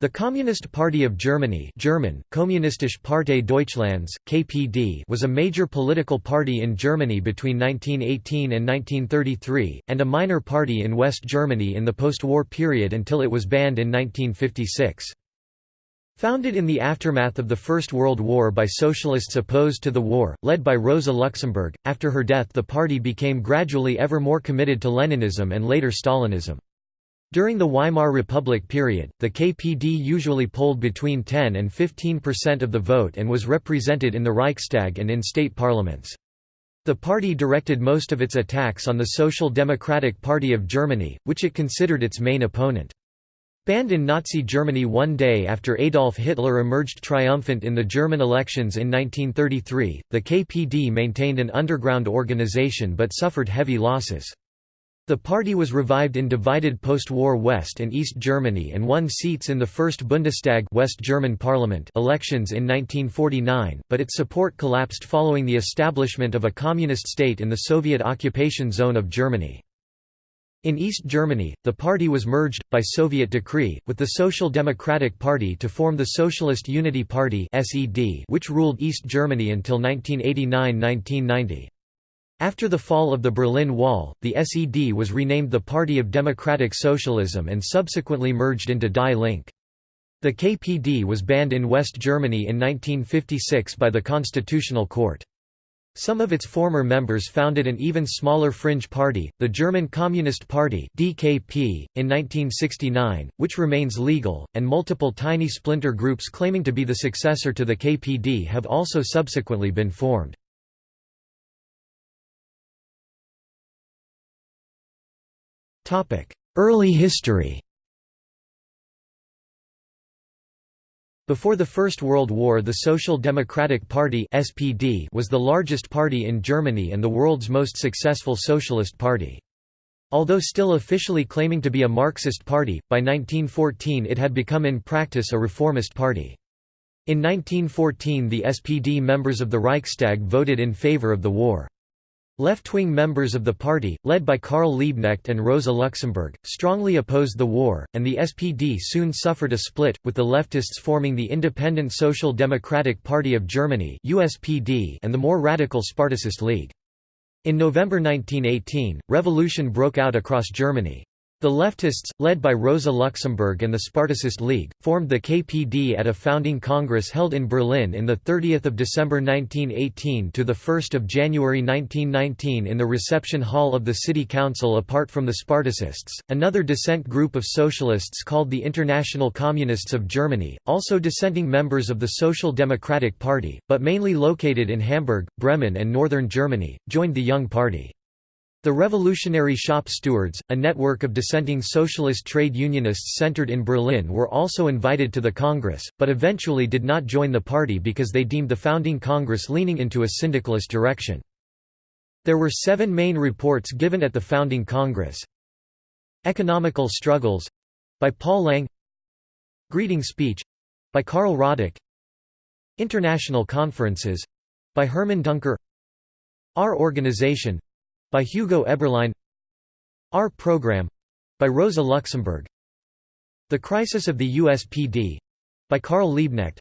The Communist Party of Germany German, Kommunistische Partei Deutschlands, KPD was a major political party in Germany between 1918 and 1933, and a minor party in West Germany in the post-war period until it was banned in 1956. Founded in the aftermath of the First World War by socialists opposed to the war, led by Rosa Luxemburg, after her death the party became gradually ever more committed to Leninism and later Stalinism. During the Weimar Republic period, the KPD usually polled between 10 and 15 percent of the vote and was represented in the Reichstag and in state parliaments. The party directed most of its attacks on the Social Democratic Party of Germany, which it considered its main opponent. Banned in Nazi Germany one day after Adolf Hitler emerged triumphant in the German elections in 1933, the KPD maintained an underground organization but suffered heavy losses. The party was revived in divided post-war West and East Germany and won seats in the First Bundestag West German parliament elections in 1949, but its support collapsed following the establishment of a communist state in the Soviet occupation zone of Germany. In East Germany, the party was merged, by Soviet decree, with the Social Democratic Party to form the Socialist Unity Party which ruled East Germany until 1989–1990. After the fall of the Berlin Wall, the SED was renamed the Party of Democratic Socialism and subsequently merged into Die Linke. The KPD was banned in West Germany in 1956 by the Constitutional Court. Some of its former members founded an even smaller fringe party, the German Communist Party (DKP), in 1969, which remains legal, and multiple tiny splinter groups claiming to be the successor to the KPD have also subsequently been formed. Early history Before the First World War the Social Democratic Party SPD was the largest party in Germany and the world's most successful socialist party. Although still officially claiming to be a Marxist party, by 1914 it had become in practice a reformist party. In 1914 the SPD members of the Reichstag voted in favor of the war. Left-wing members of the party, led by Karl Liebknecht and Rosa Luxemburg, strongly opposed the war, and the SPD soon suffered a split, with the leftists forming the Independent Social Democratic Party of Germany and the more radical Spartacist League. In November 1918, revolution broke out across Germany. The leftists, led by Rosa Luxemburg and the Spartacist League, formed the KPD at a founding congress held in Berlin in 30 December 1918 to 1 January 1919 in the reception hall of the city council apart from the Spartacists, another dissent group of socialists called the International Communists of Germany, also dissenting members of the Social Democratic Party, but mainly located in Hamburg, Bremen and northern Germany, joined the Young Party. The Revolutionary Shop Stewards, a network of dissenting socialist trade unionists centered in Berlin were also invited to the Congress, but eventually did not join the party because they deemed the founding Congress leaning into a syndicalist direction. There were seven main reports given at the founding Congress. Economical Struggles by Paul Lange Greeting Speech by Karl Radek International Conferences by Hermann Duncker Our Organization by Hugo Eberlein. Our Program by Rosa Luxemburg. The Crisis of the USPD by Karl Liebknecht.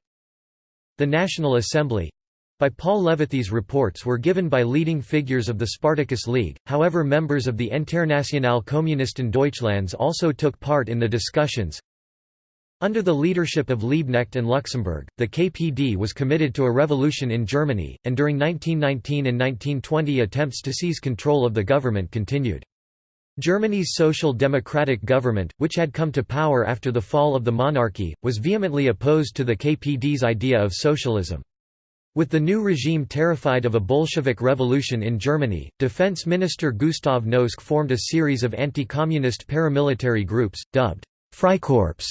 The National Assembly by Paul Levity's reports were given by leading figures of the Spartacus League, however members of the Internationale Kommunisten Deutschlands also took part in the discussions. Under the leadership of Liebknecht and Luxemburg, the KPD was committed to a revolution in Germany, and during 1919 and 1920 attempts to seize control of the government continued. Germany's social democratic government, which had come to power after the fall of the monarchy, was vehemently opposed to the KPD's idea of socialism. With the new regime terrified of a Bolshevik revolution in Germany, Defense Minister Gustav Noske formed a series of anti-communist paramilitary groups, dubbed Freikorps,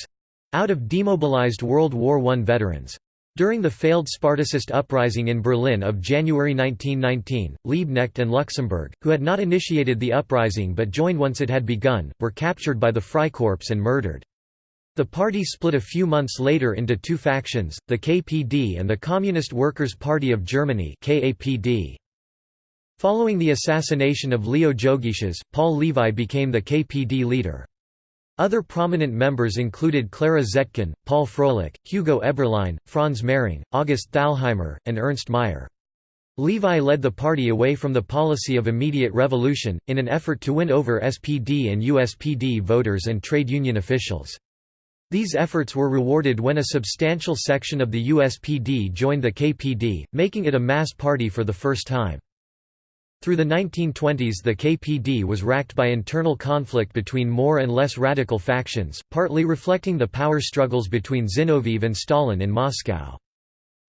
out of demobilized World War I veterans. During the failed Spartacist uprising in Berlin of January 1919, Liebknecht and Luxemburg, who had not initiated the uprising but joined once it had begun, were captured by the Freikorps and murdered. The party split a few months later into two factions, the KPD and the Communist Workers' Party of Germany Following the assassination of Leo Jogiches, Paul Levi became the KPD leader. Other prominent members included Clara Zetkin, Paul Froelich, Hugo Eberlein, Franz Mehring, August Thalheimer, and Ernst Meyer. Levi led the party away from the policy of immediate revolution, in an effort to win over SPD and USPD voters and trade union officials. These efforts were rewarded when a substantial section of the USPD joined the KPD, making it a mass party for the first time. Through the 1920s the KPD was racked by internal conflict between more and less radical factions, partly reflecting the power struggles between Zinoviev and Stalin in Moscow.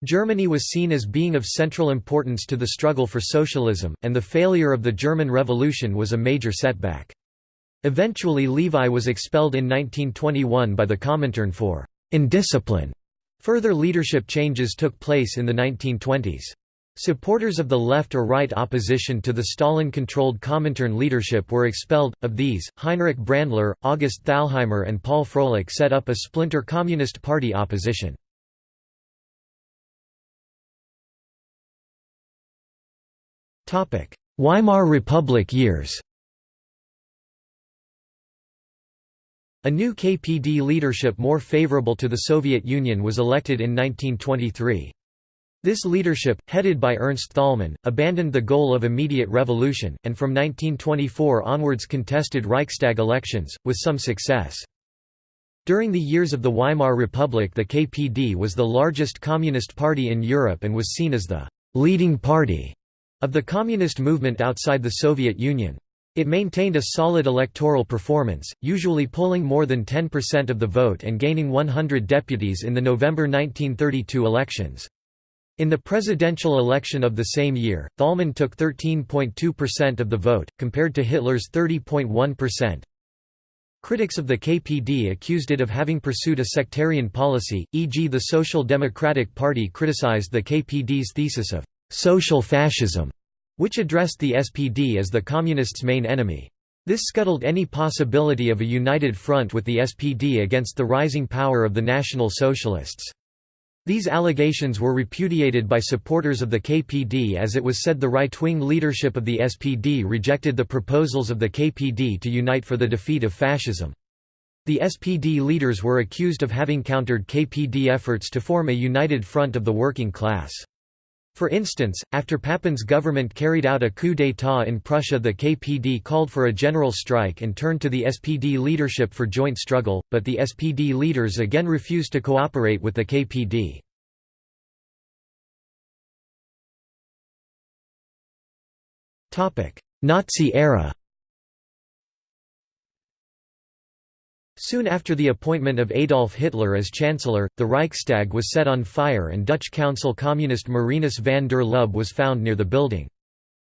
Germany was seen as being of central importance to the struggle for socialism, and the failure of the German Revolution was a major setback. Eventually Levi was expelled in 1921 by the Comintern for indiscipline. Further leadership changes took place in the 1920s. Supporters of the left or right opposition to the Stalin-controlled Comintern leadership were expelled. Of these, Heinrich Brandler, August Thalheimer and Paul Froelich set up a splinter Communist Party opposition. Weimar Republic years A new KPD leadership more favorable to the Soviet Union was elected in 1923. This leadership, headed by Ernst Thälmann, abandoned the goal of immediate revolution, and from 1924 onwards contested Reichstag elections, with some success. During the years of the Weimar Republic the KPD was the largest communist party in Europe and was seen as the «leading party» of the communist movement outside the Soviet Union. It maintained a solid electoral performance, usually polling more than 10% of the vote and gaining 100 deputies in the November 1932 elections. In the presidential election of the same year, Thälmann took 13.2% of the vote, compared to Hitler's 30.1%. Critics of the KPD accused it of having pursued a sectarian policy, e.g. the Social Democratic Party criticized the KPD's thesis of social fascism, which addressed the SPD as the Communists' main enemy. This scuttled any possibility of a united front with the SPD against the rising power of the National Socialists. These allegations were repudiated by supporters of the KPD as it was said the right-wing leadership of the SPD rejected the proposals of the KPD to unite for the defeat of fascism. The SPD leaders were accused of having countered KPD efforts to form a united front of the working class. For instance, after Papen's government carried out a coup d'état in Prussia the KPD called for a general strike and turned to the SPD leadership for joint struggle, but the SPD leaders again refused to cooperate with the KPD. Nazi era Soon after the appointment of Adolf Hitler as Chancellor, the Reichstag was set on fire and Dutch Council communist Marinus van der Lubbe was found near the building.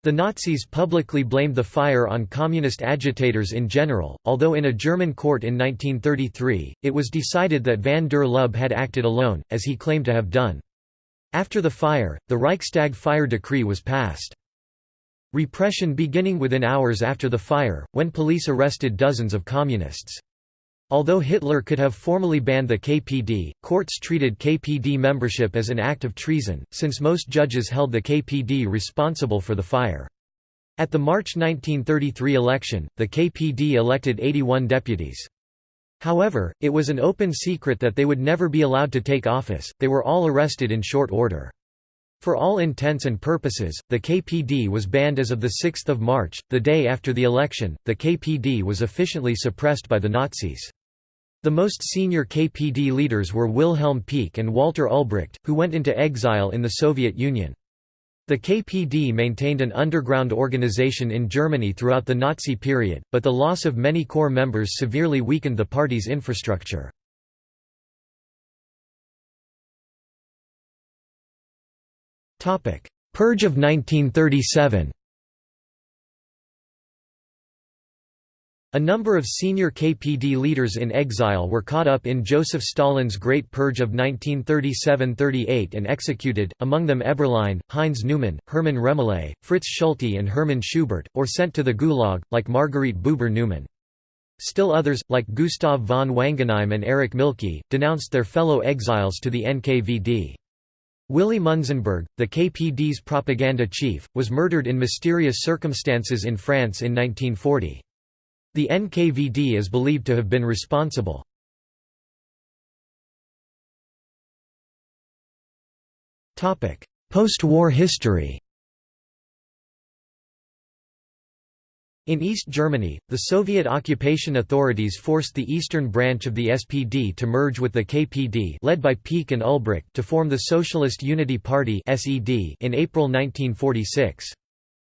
The Nazis publicly blamed the fire on communist agitators in general, although in a German court in 1933, it was decided that van der Lubbe had acted alone, as he claimed to have done. After the fire, the Reichstag fire decree was passed. Repression beginning within hours after the fire, when police arrested dozens of communists. Although Hitler could have formally banned the KPD, courts treated KPD membership as an act of treason, since most judges held the KPD responsible for the fire. At the March 1933 election, the KPD elected 81 deputies. However, it was an open secret that they would never be allowed to take office, they were all arrested in short order. For all intents and purposes, the KPD was banned as of 6 March, the day after the election, the KPD was efficiently suppressed by the Nazis. The most senior KPD leaders were Wilhelm Pieck and Walter Ulbricht, who went into exile in the Soviet Union. The KPD maintained an underground organization in Germany throughout the Nazi period, but the loss of many core members severely weakened the party's infrastructure. Purge of 1937 A number of senior KPD leaders in exile were caught up in Joseph Stalin's Great Purge of 1937–38 and executed, among them Eberlein, Heinz Neumann, Hermann Remmele, Fritz Schulte and Hermann Schubert, or sent to the Gulag, like Margarete Buber Neumann. Still others, like Gustav von Wangenheim and Erich Mielke, denounced their fellow exiles to the NKVD. Willy Munzenberg, the KPD's propaganda chief, was murdered in mysterious circumstances in France in 1940. The NKVD is believed to have been responsible. Post-war history In East Germany, the Soviet occupation authorities forced the eastern branch of the SPD to merge with the KPD led by Pieck and Ulbricht to form the Socialist Unity Party in April 1946.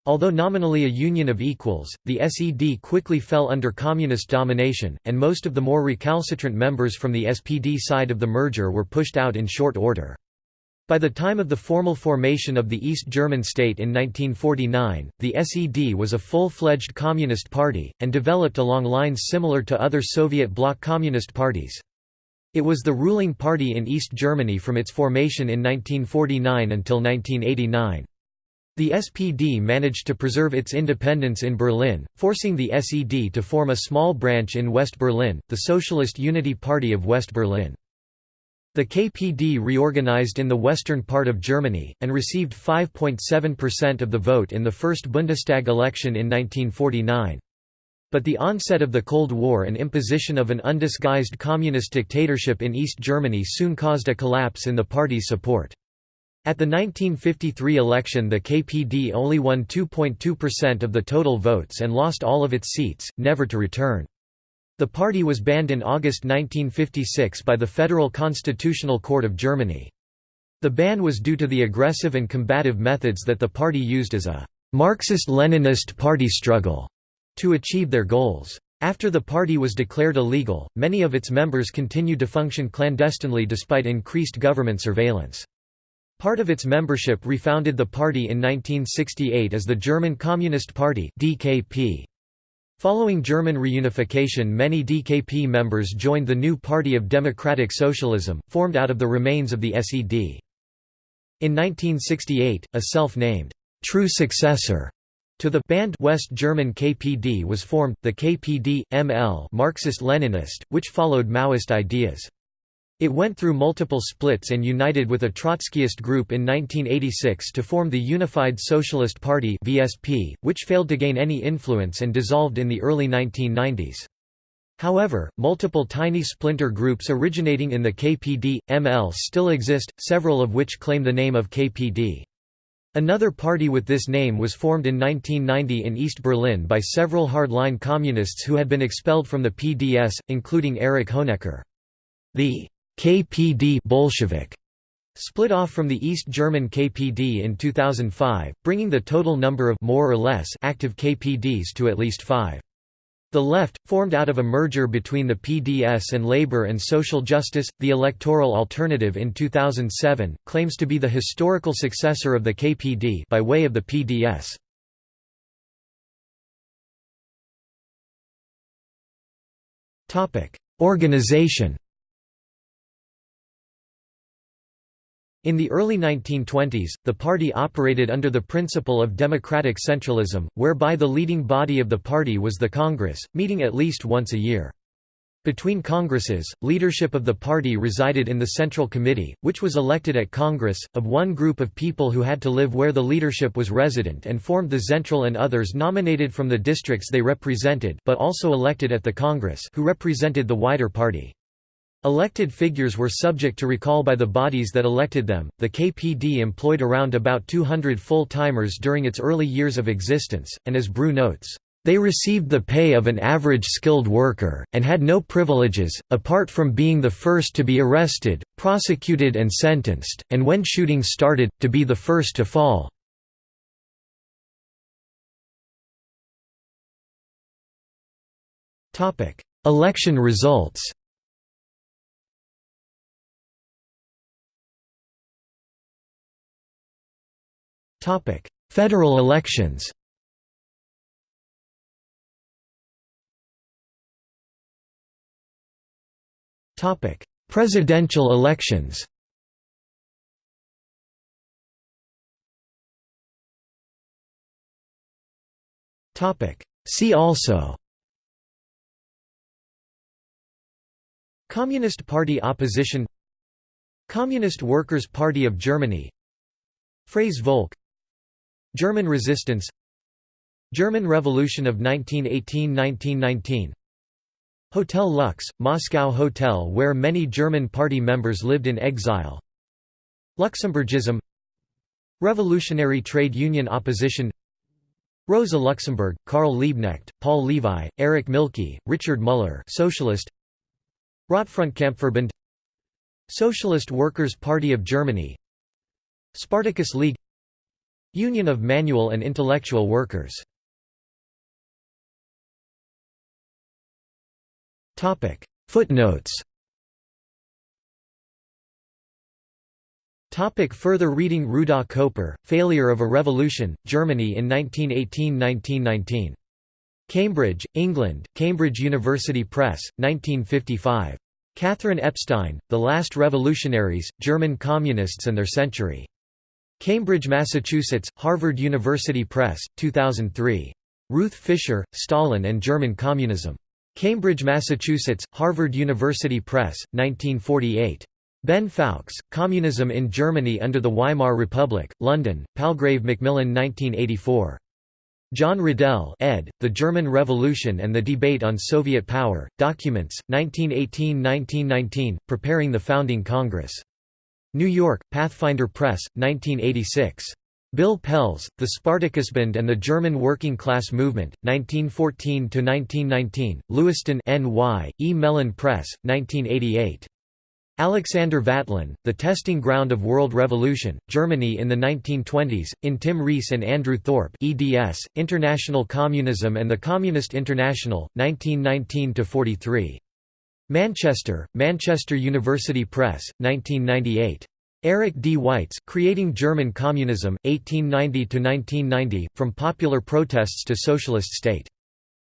Although nominally a union of equals, the SED quickly fell under communist domination, and most of the more recalcitrant members from the SPD side of the merger were pushed out in short order. By the time of the formal formation of the East German state in 1949, the SED was a full-fledged communist party, and developed along lines similar to other Soviet bloc communist parties. It was the ruling party in East Germany from its formation in 1949 until 1989. The SPD managed to preserve its independence in Berlin, forcing the SED to form a small branch in West Berlin, the Socialist Unity Party of West Berlin. The KPD reorganized in the western part of Germany, and received 5.7% of the vote in the first Bundestag election in 1949. But the onset of the Cold War and imposition of an undisguised communist dictatorship in East Germany soon caused a collapse in the party's support. At the 1953 election the KPD only won 2.2% of the total votes and lost all of its seats, never to return. The party was banned in August 1956 by the Federal Constitutional Court of Germany. The ban was due to the aggressive and combative methods that the party used as a Marxist-Leninist party struggle to achieve their goals. After the party was declared illegal, many of its members continued to function clandestinely despite increased government surveillance. Part of its membership refounded the party in 1968 as the German Communist Party DKP. Following German reunification many DKP members joined the new Party of Democratic Socialism, formed out of the remains of the SED. In 1968, a self-named, true successor to the banned West German KPD was formed, the KPD, ML Marxist-Leninist, which followed Maoist ideas. It went through multiple splits and united with a Trotskyist group in 1986 to form the Unified Socialist Party (VSP), which failed to gain any influence and dissolved in the early 1990s. However, multiple tiny splinter groups originating in the KPD, ML still exist, several of which claim the name of KPD. Another party with this name was formed in 1990 in East Berlin by several hardline communists who had been expelled from the PDS, including Erich Honecker. The KPD Bolshevik split off from the East German KPD in 2005, bringing the total number of more or less active KPDs to at least five. The Left, formed out of a merger between the PDS and Labour and Social Justice, the electoral alternative in 2007, claims to be the historical successor of the KPD by way of the PDS. Organization In the early 1920s, the party operated under the principle of democratic centralism, whereby the leading body of the party was the Congress, meeting at least once a year. Between Congresses, leadership of the party resided in the Central Committee, which was elected at Congress, of one group of people who had to live where the leadership was resident and formed the Zentral and others nominated from the districts they represented but also elected at the Congress who represented the wider party. Elected figures were subject to recall by the bodies that elected them. The KPD employed around about 200 full timers during its early years of existence, and as Broué notes, they received the pay of an average skilled worker, and had no privileges, apart from being the first to be arrested, prosecuted and sentenced, and when shooting started, to be the first to fall. Election results Topic: Federal elections. Topic: Presidential elections. Topic: See also Communist Party opposition Communist Workers' Party of Germany Freie Volk German resistance German Revolution of 1918–1919 Hotel Lux, Moscow hotel where many German party members lived in exile. Luxemburgism Revolutionary trade union opposition. Rosa Luxemburg, Karl Liebknecht, Paul Levi, Erich Mielke, Richard Müller Socialist. Rotfrontkampfverband Socialist Workers' Party of Germany. Spartacus League Union of Manual and Intellectual Workers Footnotes Topic further reading Rudolf Coper, Failure of a Revolution, Germany in 1918–1919. Cambridge, England, Cambridge University Press, 1955. Catherine Epstein, The Last Revolutionaries, German Communists and Their Century. Cambridge, Massachusetts, Harvard University Press, 2003. Ruth Fischer, Stalin and German Communism. Cambridge, Massachusetts, Harvard University Press, 1948. Ben Fowkes, Communism in Germany under the Weimar Republic, London, Palgrave Macmillan 1984. John Riddell ed., The German Revolution and the Debate on Soviet Power, Documents, 1918–1919, Preparing the Founding Congress. New York, Pathfinder Press, 1986. Bill Pelz, The Spartacusbund and the German Working Class Movement, 1914–1919, Lewiston NY, E. Mellen Press, 1988. Alexander Vatlin, The Testing Ground of World Revolution, Germany in the 1920s, in Tim Rees and Andrew Thorpe eds, International Communism and the Communist International, 1919–43. Manchester, Manchester University Press, 1998. Eric D. Weitz, Creating German Communism, 1890–1990, From Popular Protests to Socialist State.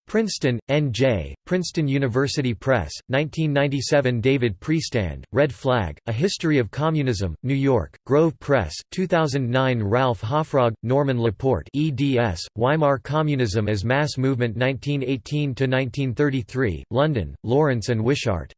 Princeton, N.J., Princeton University Press, 1997 David Priestland, Red Flag, A History of Communism, New York, Grove Press, 2009 Ralph Hoffrogge, Norman Laporte eds, Weimar Communism as Mass Movement 1918–1933, London, Lawrence and Wishart.